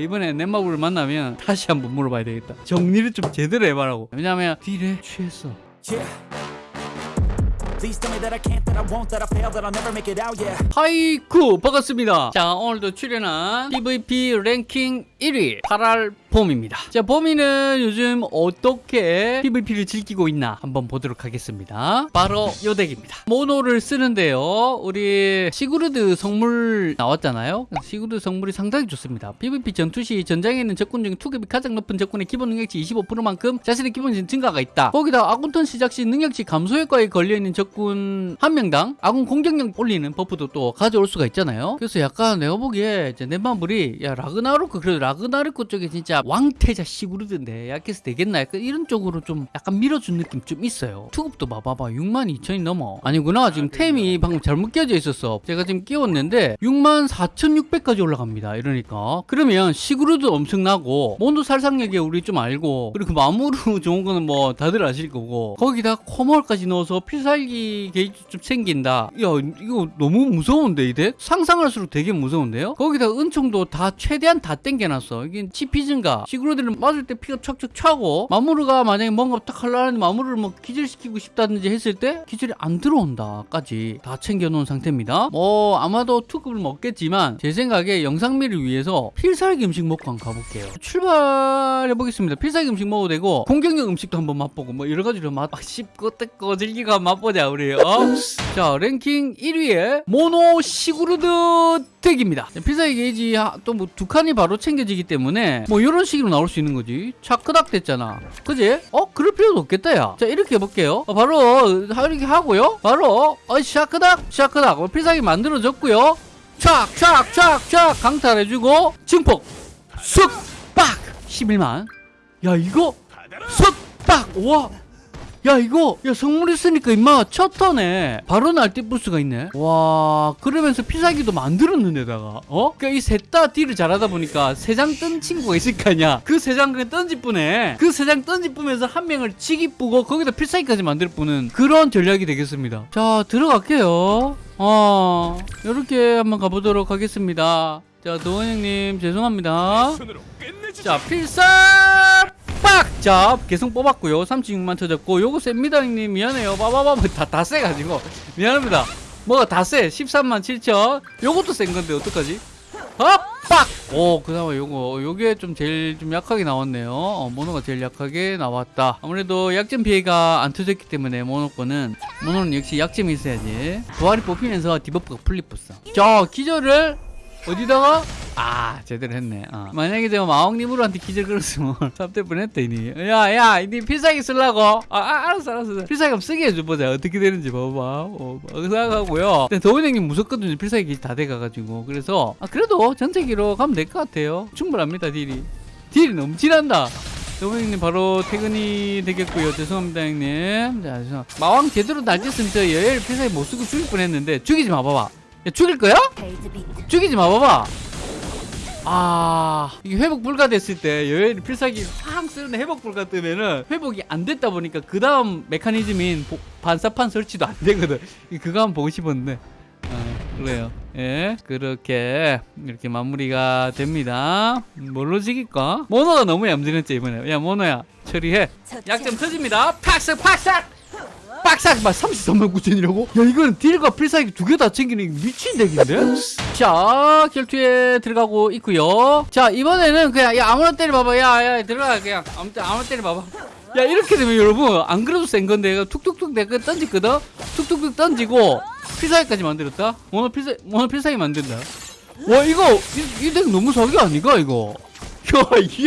이번에 넷마블을 만나면 다시 한번 물어봐야 되겠다 정리를 좀 제대로 해봐라고 왜냐면 딜에 취했어 Yeah. 하이쿠 반갑습니다. 자 오늘도 출연한 PVP 랭킹 1위 8알 봄입니다. 자 봄이는 요즘 어떻게 PVP를 즐기고 있나 한번 보도록 하겠습니다. 바로 요 deck입니다. 모노를 쓰는데요. 우리 시그루드 성물 나왔잖아요. 시그루드 성물이 상당히 좋습니다. PVP 전투 시 전장에 있는 적군 중 투급이 가장 높은 적군의 기본 능력치 25%만큼 자신의 기본 증가가 있다. 거기다 아군턴 시작 시 능력치 감소 효과에 걸려있는 적군 한 명당 아군 공격력 올리는 buff도 또 가져올 수가 있잖아요. 그래서 약간 내가 보기에 이제 넷마블이 야 라그나로크 그래도 라그나로크 쪽에 진짜 왕태자 시그루드인데 약해서 되겠나? 약간 이런 쪽으로 좀 약간 밀어준 느낌 좀 있어요. 투급도 봐봐봐. 62,000이 넘어. 아니구나. 지금 템이 방금 잘못 끼워져 있었어. 제가 지금 끼웠는데 64,600까지 올라갑니다. 이러니까. 그러면 시그루드 엄청나고 몬도 살상력에 우리 좀 알고 그리고 마무르 좋은 거는 뭐 다들 아실 거고 거기다 코멀까지 넣어서 필살기 게이지 좀 생긴다. 야 이거 너무 무서운데 이 덱? 상상할수록 되게 무서운데요? 거기다 은총도 다 최대한 다 땡겨놨어. 이게 치피 증가. 시그루드를 맞을 때 피가 척척 차고 마무르가 만약에 뭔가 딱 하려는데 마무르를 뭐 기절시키고 싶다든지 했을 때 기절이 안 들어온다까지 다 챙겨놓은 상태입니다. 뭐 아마도 투급을 먹겠지만 제 생각에 영상미를 위해서 필살기 음식 먹고 한번 가볼게요. 출발해 보겠습니다. 필살기 음식 먹어도 되고 공격력 음식도 한번 맛보고 뭐 여러 가지로 맛 아, 씹고 뜯고 즐기고 맛보자 우리 어? 자 랭킹 1위에 모노 시그루드 deck입니다. 필살기 게이지 또 뭐 두 칸이 바로 챙겨지기 때문에 뭐 이런 식으로 나올 수 있는 거지. 차크닥 됐잖아. 그지? 어? 그럴 필요도 없겠다 야자 이렇게 해볼게요. 어, 바로 이렇게 하고요. 바로 어 샤크닥 샤크닥. 어, 필살기 만들어졌고요. 촥촥촥촥 강탈해주고 증폭. 쑥 빡! 11만. 야 이거? 쑥빡! 와 야 이거 야 성물 있으니까 임마 첫 턴에 바로 날뛰 부스가 있네. 와 그러면서 피사기도 만들었는데다가 어? 그러니까 이 셋 다 딜을 잘하다 보니까 세 장 뜬 친구가 있을 거 아니야. 그 세 장 그냥 던지뿌네 그세 장 던지뿌면서 한 명을 치기 뿌고 거기다 필살기까지 만들 뿌는 그런 전략이 되겠습니다. 자 들어갈게요. 어 이렇게 한번 가보도록 하겠습니다. 자 도원 형님 죄송합니다. 자 필살! 빡! 자 계속 뽑았고요. 36만 터졌고 요거 셉니다 형님. 미안해요. 빠바바 다, 다 세가지고. 미안합니다. 뭐가 다세? 13만 7천? 요것도 센 건데 어떡하지? 어? 빡! 오 그나마 요거 요게 좀 제일 좀 약하게 나왔네요. 어, 모노가 제일 약하게 나왔다. 아무래도 약점 피해가 안 터졌기 때문에 모노 거는 모노는 역시 약점이 있어야지. 부활이 뽑히면서 debuff가 풀리뿌어 자 기절을 어디다가 아 제대로 했네. 어. 만약에 제가 마왕님으로한테 기절 걸었으면 삽대 뻔했다 이니. 야야 이니 필살기 쓰려고. 아, 아 알았어 알았어. 필살기 한번 쓰게 해줘보자. 어떻게 되는지 봐봐. 어, 생각하고요. 근데 도훈 형님 무섭거든요. 필살기 다 돼가가지고. 그래서 아 그래도 전체기로 가면 될 것 같아요. 충분합니다 딜이. 딜이 넘치란다. 도훈 형님 바로 퇴근이 되겠고요. 죄송합니다 형님. 자 죄송 마왕 제대로 날렸으면 저 여엘 필살기 못 쓰고 죽일 뻔했는데 죽이지 마 봐봐. 야 죽일 거야? 죽이지 마 봐봐 아 이게 회복 불가됐을 때 여행 필살기 팍 쓰는데 회복 불가 뜨면은 회복이 안 됐다 보니까 그 다음 메커니즘인 보- 반사판 설치도 안 되거든. 이 그거 한번 보고 싶었는데 아, 그래요. 예 그렇게 이렇게 마무리가 됩니다. 뭘로 지길까? 모노가 너무 얌전했지 이번에. 야 모노야 처리해. 약점 터집니다. 팍싹 팍싹 빡싹 막 33만 9천이라고? 야 이거는 딜과 필살기 두 개 다 챙기는 미친 덱인데? 자 결투에 들어가고 있고요. 자 이번에는 그냥 야 아무나 때려봐봐. 야야 들어가 그냥. 아무 때 아무나 때려봐봐. 야 이렇게 되면 여러분 안 그래도 센 건데 툭툭툭 내가 던졌거든? 툭툭툭 던지고 필살기까지 만들었다? 오늘 필살기 만든다? 와 이거 이 덱 너무 사기 아니가 이거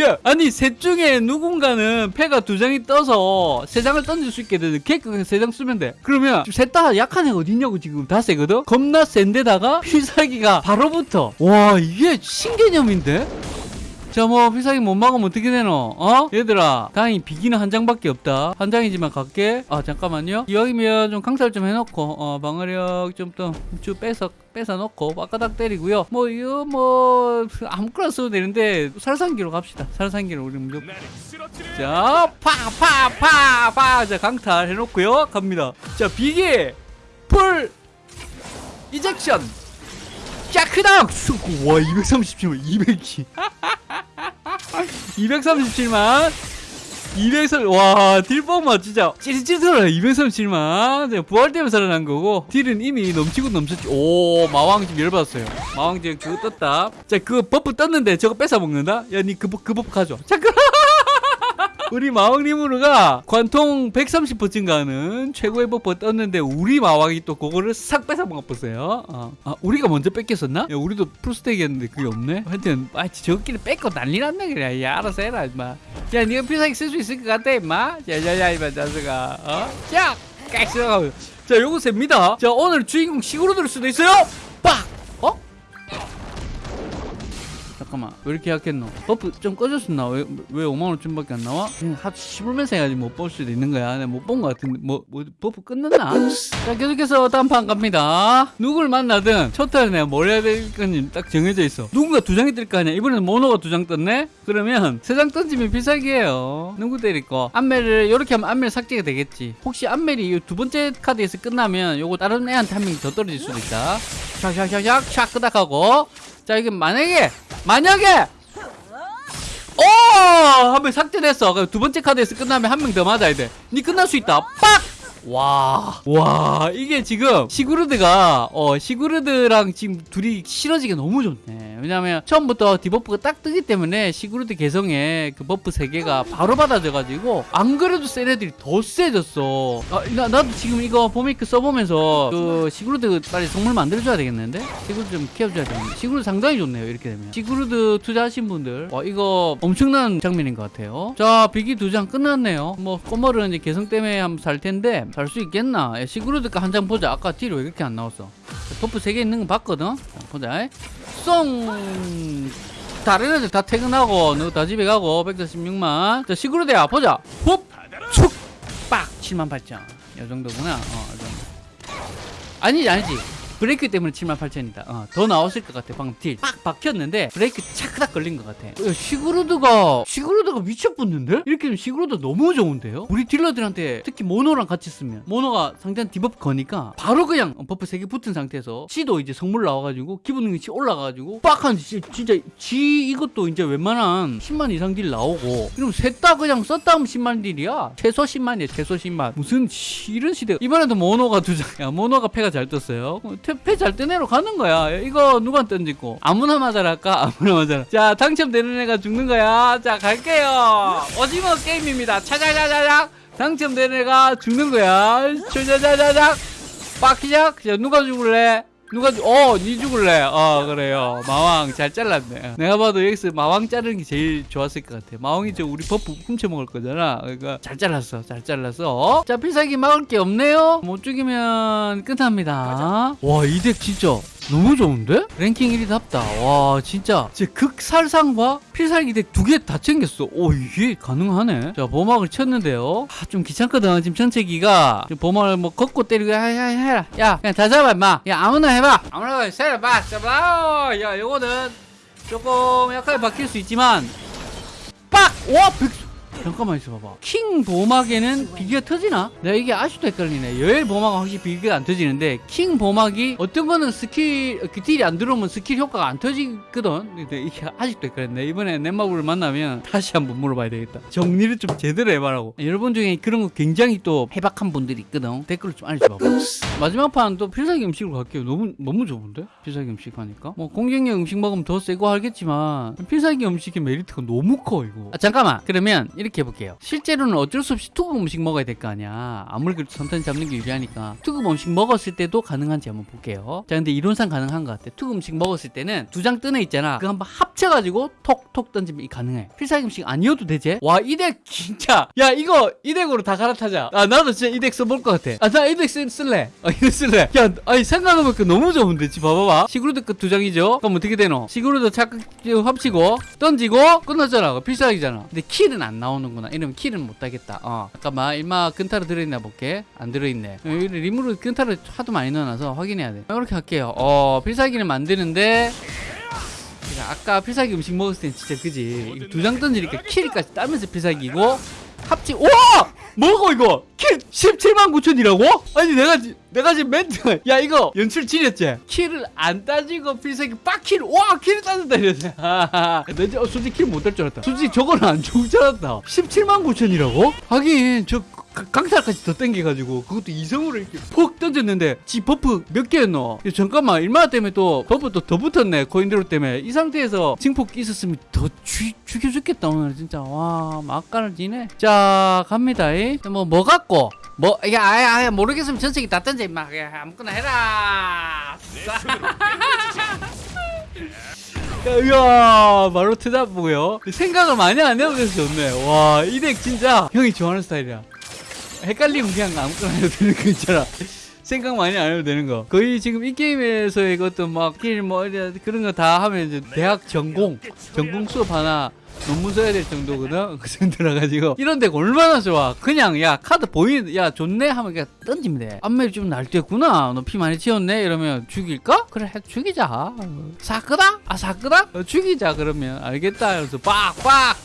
야, 아니 셋 중에 누군가는 패가 두 장이 떠서 세 장을 던질 수 있게 되는 케이크가 세장 쓰면 돼. 그러면 셋 다 약한 애가 어딨냐고 지금 다 세거든? 겁나 센데다가 필살기가 바로부터. 와 이게 신개념인데 자 뭐 필살기 못 막으면 어떻게 되노 어? 얘들아 다행히 비기는 한 장밖에 없다 한 장이지만 갈게 아 잠깐만요 이왕이면 좀 강살 좀 해놓고 어 방어력 좀또 빼서 뺏어 놓고 빠까닥 때리고요 뭐 이거 뭐 아무거나 써도 되는데 살상기로 갑시다 살상기로 우리 무조건 자, 파, 파, 파, 파. 자, 강탈 해놓고요. 갑니다. 자, 비기, full, ejection. 자 크다 쑥. 와 237만 200기 237만 200설 와 딜뽕만 진짜 찌릿찌릿하다 237만. 제가 부활되면 살아난 거고 딜은 이미 넘치고 넘쳤지. 오 마왕 지금 열받았어요. 마왕 지금 그거 떴다. 자 그거 버프 떴는데 저거 뺏어 먹는다? 야 니 그, 버- 그 버프 가져 잠깐 우리 마왕 리무르가 관통 130% 증가하는 최고의 버프 떴는데 우리 마왕이 또 그거를 싹 뺏어 먹었어요. 어. 아, 우리가 먼저 뺏겼었나? 야, 우리도 풀스택이었는데 그게 없네. 하여튼 아, 저끼리 뺏고 난리 났네 그래. 야, 알아서 해라, 임마. 야, 네가 필살기 쓸 수 있을 것 같아, 임마. 야야야, 임마, 자식아. 어? 자, 깍시하고. 자, 요거 셉니다. 자, 오늘 주인공 시구로 들 수도 있어요. 잠깐만 왜 이렇게 약했노? 버프 좀 꺼졌었나? 왜, 왜 5만원쯤밖에 안 나와? 그냥 하도 씹으면서 해가지고 못볼 수도 있는 거야 내가 못본거 같은데 뭐, 뭐 버프 끝났나? 자 계속해서 다음 판 갑니다 누굴 만나든 첫 타에 내가 뭘 해야 될 건지 딱 정해져 있어 누군가 두 장이 뜰 거 아니야 이번에는 모노가 두 장 떴네? 그러면 세 장 던지면 필살기예요 누구 때릴 거? 안멜을 이렇게 하면 안멜 삭제가 되겠지 혹시 안멜이 이두 번째 카드에서 끝나면 요거 다른 애한테 한 명 더 떨어질 수도 있다 샥샥샥샥 샥 끄닥하고 자 이게 만약에 만약에 오! 한 명 삭제됐어. 두 번째 카드에서 끝나면 한 명 더 맞아야 돼. 니 끝날 수 있다. 빡! 와, 와, 이게 지금 시그루드가, 어, 시그루드랑 지금 둘이 실어지기 너무 좋네. 왜냐면 처음부터 디버프가 딱 뜨기 때문에 시그루드 개성에 그 버프 세개가 바로 받아져가지고, 안 그래도 센 애들이 더 세졌어. 아, 나, 나도 지금 이거 보메이크 써보면서 그 시그루드 빨리 성물 만들어줘야 되겠는데? 시그루드 좀 키워줘야 되는데. 시그루드 상당히 좋네요, 이렇게 되면. 시그루드 투자하신 분들, 와, 이거 엄청난 장면인 것 같아요. 자, 비기 두 장 끝났네요. 뭐, 꼬머는 이제 개성 때문에 한번 살 텐데, 살수 있겠나? 야, 시그루드가 한 장 보자. 아까 딜이 왜 이렇게 안 나왔어? 자, 버프 세개 있는 거 봤거든? 자, 보자. 쏭! 다른 애들 다 퇴근하고, 너 다 집에 가고, 146만. 자, 시그루드야, 보자. 훅! 축! 빡! 7만 8천. 이 정도구나. 어, 이 정도. 아니지, 아니지. 브레이크 때문에 7만 8천이다. 어, 더 나왔을 것 같아. 방금 딜. 빡 박혔는데 브레이크 차크닥 걸린 것 같아. 야, 시그루드가 시그루드가 미쳤붙는데? 이렇게 되면 시그루드 너무 좋은데요? 우리 딜러들한테 특히 모노랑 같이 쓰면 모노가 상대한 디버프 거니까 바로 그냥 버프 3개 붙은 상태에서 지도 이제 성물 나와가지고 기본 능력치 올라가가지고 빡한 지- 진짜 지 이것도 이제 웬만한 10만 이상 딜 나오고 이러면 셋다 그냥 썼다 하면 10만 딜이야. 최소 10만이야. 최소 10만. 무슨 시- 이런 시대 이번에도 모노가 두 장. 야 모노가 패가 잘 떴어요. 패잘 뜬 애로 가는 거야. 야, 이거 누가 던지고 아무나 맞아랄까? 아무나 맞아라. 자 당첨되는 애가 죽는 거야. 자 갈게요. 오징어 게임입니다. 차자자자작 당첨되는 애가 죽는 거야. 차자자자작 빡시작. 자 누가 죽을래? 누가 죽? 어, 니 죽을래? 어, 그래요. 마왕 잘 잘랐네. 내가 봐도 여기서 마왕 자르는 게 제일 좋았을 것 같아. 마왕이 저 우리 버프 훔쳐 먹을 거잖아. 그러니까 잘 잘랐어, 잘 잘랐어. 자, 필살기 막을 게 없네요. 못 죽이면 끝납니다. 와, 이 덱 진짜 너무 좋은데? 랭킹 1위답다. 와, 진짜. 제 극살상과 필살기 덱 두 개 다 챙겼어. 오, 이게 가능하네. 자, 보막을 쳤는데요. 아, 좀 귀찮거든. 지금 전체기가. 보막을 뭐 걷고 때리고, 야, 야, 해라. 야, 그냥 다 잡아, 임마. 야, 아무나 해봐. 해봐. 잡아. 야, 요거는 조금 약하게 박힐 수 있지만, 빡! 와, 백 잠깐만 있어봐봐. 킹 보막에는 비기가 터지나? 내가 이게 아직도 헷갈리네. 여엘 보막은 확실히 비기가 안 터지는데 킹 보막이 어떤 거는 스킬 그 딜이 안 들어오면 스킬 효과가 안 터지거든. 근데 이게 아직도 헷갈렸네. 이번에 넷마블을 만나면 다시 한번 물어봐야 되겠다. 정리를 좀 제대로 해봐라고. 여러분 중에 그런 거 굉장히 또 해박한 분들이 있거든. 댓글로 좀 알려줘봐. 마지막 판 또 필살기 음식으로 갈게요. 너무 너무 좋은데? 필살기 음식 하니까. 뭐 공격력 음식 먹으면 더 세고 하겠지만 필살기 음식의 메리트가 너무 커 이거. 아, 잠깐만. 그러면 이렇게 해볼게요. 실제로는 어쩔 수 없이 투급 음식 먹어야 될 거 아니야. 아무리 그래도 선탄 잡는 게 유리하니까 투급 음식 먹었을 때도 가능한지 한번 볼게요. 자, 근데 이론상 가능한 것 같아. 투급 음식 먹었을 때는 두 장 뜨네 있잖아. 그거 한번 합쳐가지고 톡톡 던지면 이 가능해. 필살기 음식 아니어도 되지? 와, 이 덱 진짜. 야, 이거 이 덱으로 다 갈아타자. 아, 나도 진짜 이 덱 써볼 것 같아. 아, 나 이 덱 쓸래. 아, 이거 쓸래. 야, 아니 생각해보니까 너무 좋은데, 지 봐봐봐. 시그루드 끝 두 장이죠? 그럼 어떻게 되노? 시그루드 착각 합치고 던지고 끝났잖아. 필살기잖아. 근데 킬은 안 나 오는구나. 이러면 킬은 못 따겠다. 어, 잠깐만. 일마 근타로 들어있나 볼게. 안 들어있네. 리무르 근타를 하도 많이 넣어놔서 확인해야 돼. 이렇게 할게요. 어, 필살기를 만드는데 제가 아까 필살기 음식 먹었을 땐 진짜 그지 두 장 던지니까 킬까지 따면서 필살기고 합치 와 뭐고 이거 킬 17만 9천이라고? 아니 내가 지- 내가 지금 멘트 야 이거 연출 지렸지? 킬을 안 따지고 필살기 빡킬 와 킬을 따진다 이랬네 나 어, 솔직히 킬못딸줄 알았다 솔직히 저거는 안 좋을 줄 알았다 17만 9천이라고? 하긴 저 가- 강탈까지 더 땡겨가지고 그것도 이성으로 이렇게 푹 던졌는데 지 버프 몇 개였노? 야, 잠깐만. 일마나 때문에 또 버프 또 더 붙었네. 코인드로 때문에. 이 상태에서 징폭 있었으면 더 죽, 죽여 죽겠다 오늘 진짜. 와 막간을 지네. 자 갑니다. 뭐뭐 갖고? 뭐야 아예 아예 모르겠으면 전세기 다 던져 임마. 야, 아무거나 해라. 야, 이야 바로 트잡 보고요. 생각을 많이 안 해도 돼서 좋네. 와 이 덱 진짜 형이 좋아하는 스타일이야 헷갈리면 그냥 아무거나 해도 되는 거 있잖아. 생각 많이 안 해도 되는 거. 거의 지금 이 게임에서의 그 어떤 막 길뭐 그런 거 다 하면 이제 대학 전공 전공 수업 하나 논문 써야 될 정도거든. 그 정도라 가지고. 이런 데가 얼마나 좋아. 그냥 야 카드 보이는 야 좋네? 하면 그냥 던지면 돼. 앞멜이 좀 날뛰었구나. 너 피 많이 튀었네? 이러면 죽일까? 그래 해, 죽이자. 사크다 아 사크다 어, 죽이자 그러면. 알겠다. 그래서 빡 빡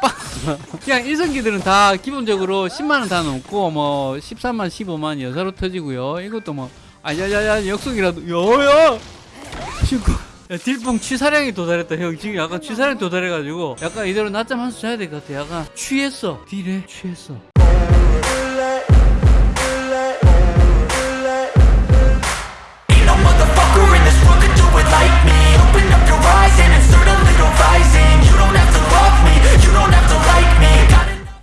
그냥 일성기들은 다 기본적으로 10만원 다 넘고 뭐 13만 15만 여사로 터지고요. 이것도 뭐 아야야야 역속이라도 여야! 친구 야, 딜뽕 취사량이 도달했다. 형 지금 약간 취사량 도달해가지고 약간 이대로 낮잠 한 수 자야 될 것 같아. 약간 취했어. 딜에 취했어